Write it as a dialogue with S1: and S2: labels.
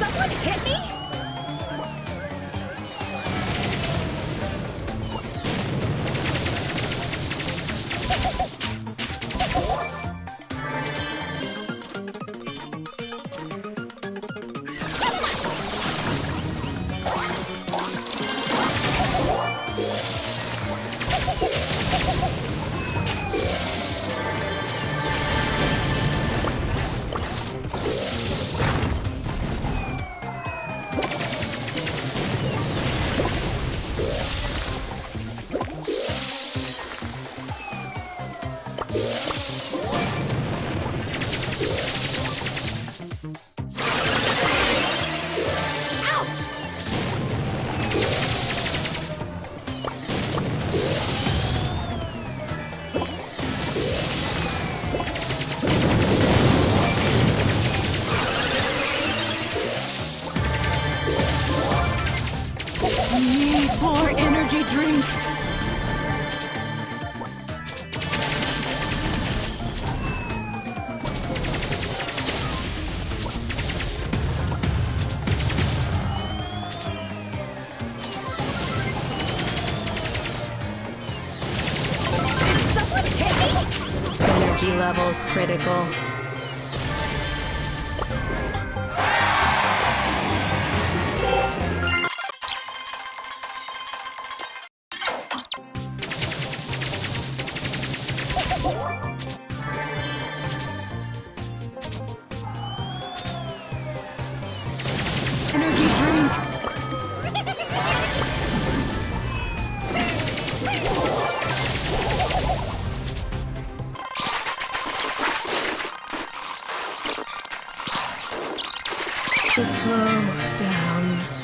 S1: someone hit me? Drink. Energy levels critical. Energy drink. Slow down.